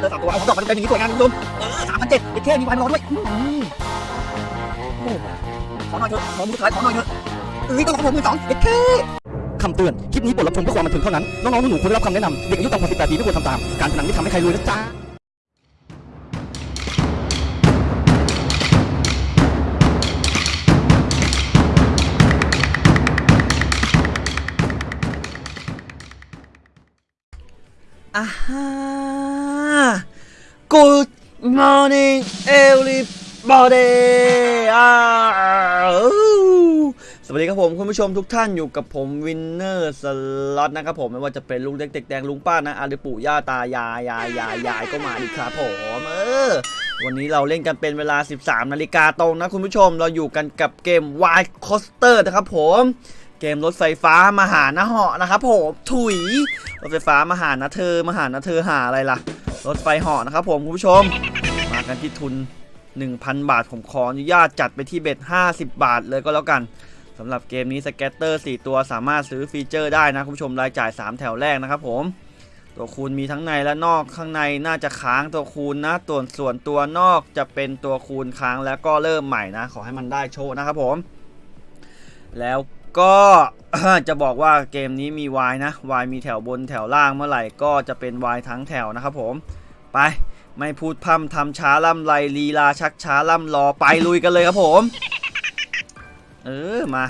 เจอสามตัวเอาของดอกมาเต็มๆอย่างนี้สวยงามคุณผู้ชมเออสามพันเจ็ดเด็ดแค่มีไวมารอด้วยขอหน่อยเถอะขอมือสุดท้ายขอหน่อยเถอะเอ้ยต้องขอมือสองเด็ดแค่คำเตือน คลิปนี้บทรับชมเพื่อความบันเทิงเท่านั้น น้องๆหนูๆควรได้รับคำแนะนำเด็กอายุต่ำกว่า18ปีไม่ควรทำตาม การพนันไม่ทำให้ใครรวยนะจ๊ะอ่าฮะ Good morning everybody สวัสดีครับผมคุณผู้ชมทุกท่านอยู่กับผมวินเนอร์สล็อตนะครับผมไม่ว่าจะเป็นลุงเด็กเด็กแดงลุงป้านะอาหรือปู่ย่าตายายยายยายยายก็มาดีครับผมเออวันนี้เราเล่นกันเป็นเวลา 13 นาฬิกาตรงนะคุณผู้ชมเราอยู่กันกับเกม Wild Coaster นะครับผมเกมรถไฟฟ้ามาหานะเหาะนะครับผมถุยรถไฟฟ้ามาหานะเธอมาหานะเธอหาอะไรล่ะ รถไฟเหาะนะครับผมคุณผู้ชม มากันที่ทุน 1,000 บาท ผมขออนุญาตจัดไปที่ bet 50 บาทเลยก็แล้วกันสำหรับเกมนี้ scatter 4 ตัวสามารถซื้อ feature ได้นะคุณผู้ชมรายจ่าย 3 แถวแรกนะครับผม ตัวคูณมีทั้งในและนอกข้างในน่าจะค้างตัวคูณนะตัวส่วนตัวนอกจะเป็นตัวคูณค้างแล้วก็เริ่มใหม่นะ ขอให้มันได้โชว์นะครับผม แล้ว ก็จะบอกว่าเกมนี้มี Y นะ Y มีแถวบนแถวล่างเมื่อไหร่ก็จะเป็น Y ทั้งแถวนะครับผม ไปไม่พูดพร่ำทำช้าล่ำไรลีลาชักช้าล่ำรอไปลุยกันเลยครับผม เออมา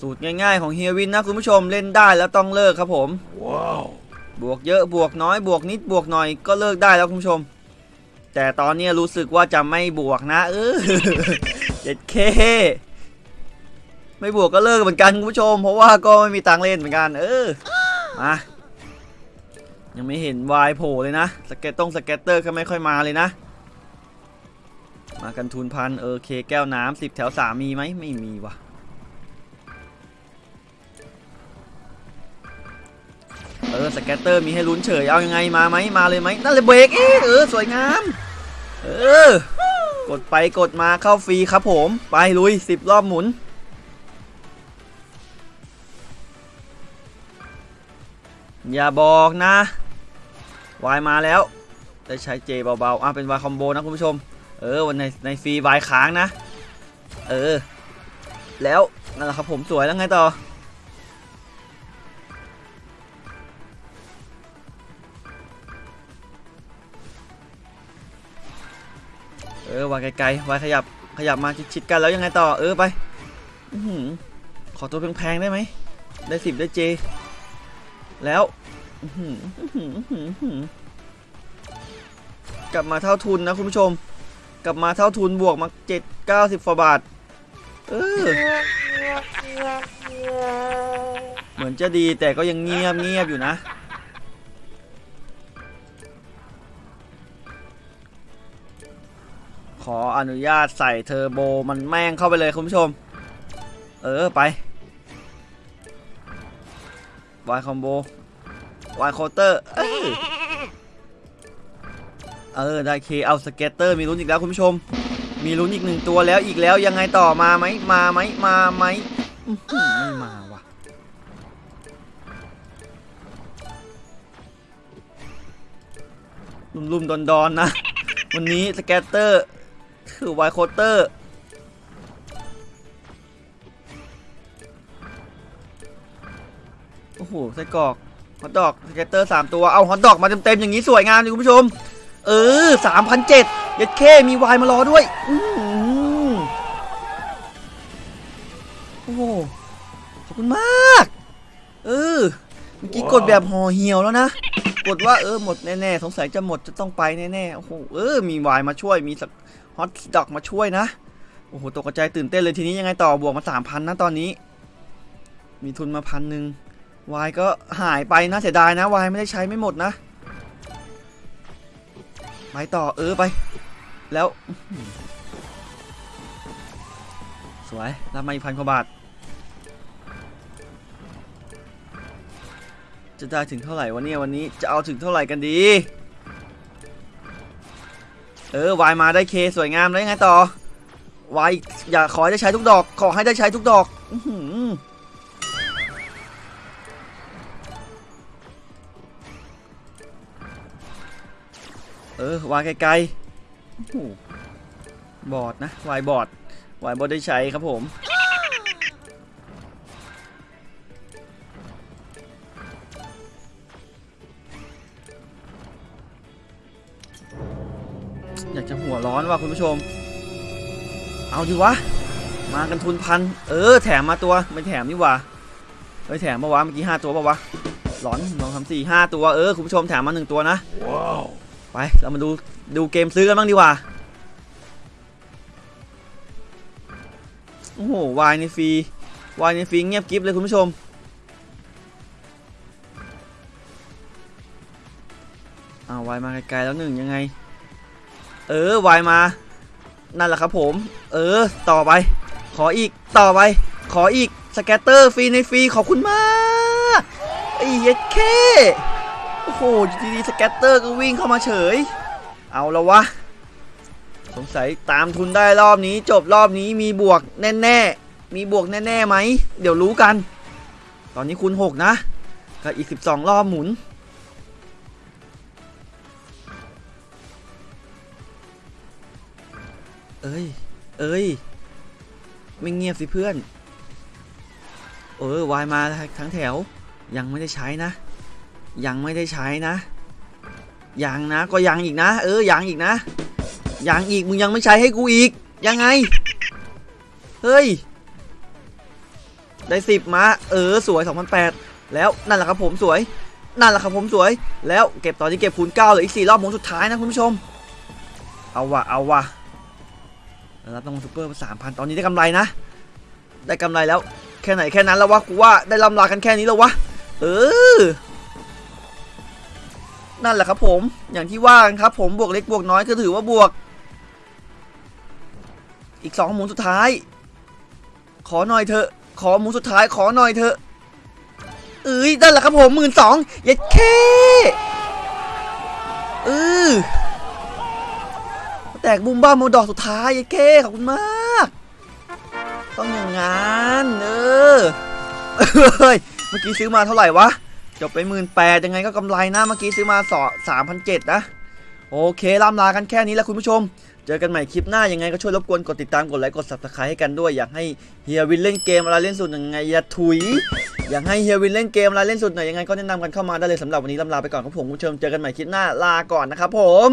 สูตรง่ายๆของเฮียวินนะคุณผู้ชมเล่นได้แล้วต้องเลิกครับผมบวกเยอะบวกน้อยบวกนิดบวกหน่อยก็เลิกได้แล้วคุณผู้ชม แต่ตอนนี้รู้สึกว่าจะไม่บวกนะ เออเจ็ด K ไม่บวกก็เลิกเหมือนกันคุณผู้ชม เพราะว่าก็ไม่มีตังเล่นเหมือนกัน เออมายังไม่เห็นวายโผล่เลยนะ scat ต้อง scatter ก็ไม่ค่อยมาเลยนะ มากันทุนพันโอเคแก้วน้ำสิบแถวสามมีไหมไม่มีว่ะ เออสแกตเตอร์มีให้ลุ้นเฉยเอายังไงมาไหมมาเลยไหมนั่นเลยเบรกเอ๊ะเออสวยงามเออกดไปกดมาเข้าฟรีครับผมไปลุยสิบรอบหมุนอย่าบอกนะวายมาแล้วได้ใช้เจเบาๆอะเป็นวายคอมโบนะคุณผู้ชม เออวันในในฟรีวายค้างนะ เออ แล้วนั่นแหละครับผมสวยแล้วไงต่อ ออวางไกลๆวางขยับขยับมาชิดๆกันแล้วยังไงต่อเออไปอขอตัวแพงๆได้ไหมได้สิบได้เจ แล้วกลับมาเท่าทุนนะคุณผู้ชม กลับมาเท่าทุนบวกมาเจ็ดเก้าสิบฟาบาทเออเหมือนจะดีแต่ก็ยังเงียบเงียบอยู่นะ ขออนุญาตใส่เทอร์โบมันแม่งเข้าไปเลยคุณผู้ชม เออไปวายคอมโบวายโคเตอร์เออเออได้เคเอาสเก็ตเตอร์มีลุ้นอีกแล้วคุณผู้ชม มีลุ้นอีกหนึ่งตัวแล้วอีกแล้วยังไงต่อมาไหมมาไหมมาไหมไม่มาว่ะลุ่มๆดอนๆนะ วันนี้สเก็ตเตอร์ คือไวโคเตอร์ โอ้โหไส้กรอกhot dog scatter สามตัว เอา hot dog มาเต็มๆ อย่างนี้สวยงามเลยคุณผู้ชม เออสามพันเจ็ดเย็ดเข้มี wild มารอด้วยโอ้โห ขอบคุณมาก เออ เมื่อกี้กดแบบห่อเหี่ยวแล้วนะ กดว่าเออหมดแน่ๆสงสัยจะหมดจะต้องไปแน่ๆโอ้โหเออมี wild มาช่วยมีสัก hot dog มาช่วยนะโอ้โหตกใจตื่นเต้นเลยทีนี้ยังไงต่อบวกมาสามพันนะตอนนี้ มีทุนมาพันหนึ่งวายก็หายไปนะเสียดายนะวายไม่ได้ใช้ไม่หมดนะไปต่อเออไป แล้ว สวยรับมาอีกพันกว่าบาท จะได้ถึงเท่าไหร่วันนี้วันนี้จะเอาถึงเท่าไหร่กันดี เออวายมาได้เคสวยงามแล้วยังไงต่อวายอยากขอได้ใช้ทุกดอก ขอให้ได้ใช้ทุกดอกเออวายไกลๆบอดนะวายบอดวายบอดได้ใช้ครับผม วร้อนว่ะคุณผู้ชม เอาดิวะ มากันทุนพัน เออ แถมมาตัวไม่แถมนี่หว่าเฮ้ยแถมปะวะเมื่อกี้ห้าตัวปะวะ หลอนสองสามสี่ห้าตัว เออคุณผู้ชมแถมมาหนึ่งตัวนะ ไป เรามาดูดูเกมซื้อกันบ้างดีกว่า โอ้โห วายในฟรี วายในฟรีเงียบกริฟเลยคุณผู้ชมเอาวายมาไกลๆแล้วหนึ่งยังไง เออวายมา นั่นแหละครับผม เออ ต่อไป ขออีก ต่อไป ขออีก scatter ฟรีในฟรี ขอบคุณมากไอ้เหี้ย็ดเข้โอ้โหดีๆ scatter ก็วิ่งเข้ามาเฉย เอาละวะ สงสัยตามทุนได้รอบนี้ จบรอบนี้มีบวกแน่ๆ มีบวกแน่ๆไหม เดี๋ยวรู้กัน ตอนนี้คูณ6 นะกับอีก 12 รอบหมุน เอ้ย เอ้ย ไม่เงียบสิเพื่อน เออวายมาทั้งแถว ยังไม่ได้ใช้นะ ยังไม่ได้ใช้นะ ยังนะ ก็ยังอีกนะ เออ ยังอีกนะ ยังอีก มึงยังไม่ใช้ให้กูอีก ยังไง เฮ้ย ได้สิบมา เออ สวย2008แล้วนั่นแหละครับผมสวย นั่นแหละครับผมสวย แล้วเก็บตอนนี้เก็บคูณ9เหลืออีก4รอบหมุนสุดท้ายนะคุณผู้ชม เอาวะเอาวะ รับรางวัลซูเปอร์สามพันตอนนี้ได้กำไรนะ ได้กำไรแล้วแค่ไหนแค่นั้นแล้ววะกูว่าได้ลำลากันแค่นี้แล้ววะเออนั่นแหละครับผมอย่างที่ว่าครับผมบวกเล็กบวกน้อยก็ถือว่าบวก อีกสองหมุนสุดท้าย ขอหน่อยเถอะ ขอหมุนสุดท้ายขอหน่อยเถอะเอ้ยนั่นแหละครับผมหมื่นสองเย็ดเคเออ แตกบุมบ้าโมดอกสุดท้ายไอ้เก้ขอบคุณมาก ต้องอย่างงั้นเออเฮ้ยเมื่อกี้ซื้อมาเท่าไหร่วะ จบไปหมื่นแปดยังไงก็กำไรนะเมื่อกี้ซื้อมาสอสามพันเจ็ดนะ โอเคล่ำลากันแค่นี้แหล้วคุณผู้ชม เจอกันใหม่คลิปหน้ายังไงก็ช่วยรบกวนกดติดตามกดไลค์กด subscribe ให้กันด้วย อยากให้เฮียวินเล่นเกมอะไรเล่นสุดยังไงอย่าถุย อยากให้เฮียวินเล่นเกมอะไรเล่นสุดหนยังไงก็แนะนำกันเข้ามาได้เลยสำหรับวันนี้ล่ำลาไปก่อนครับผมคุณผู้ชมเจอกันใหม่คลิปหน้าลาก่อนนะครับผม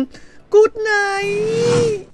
Good night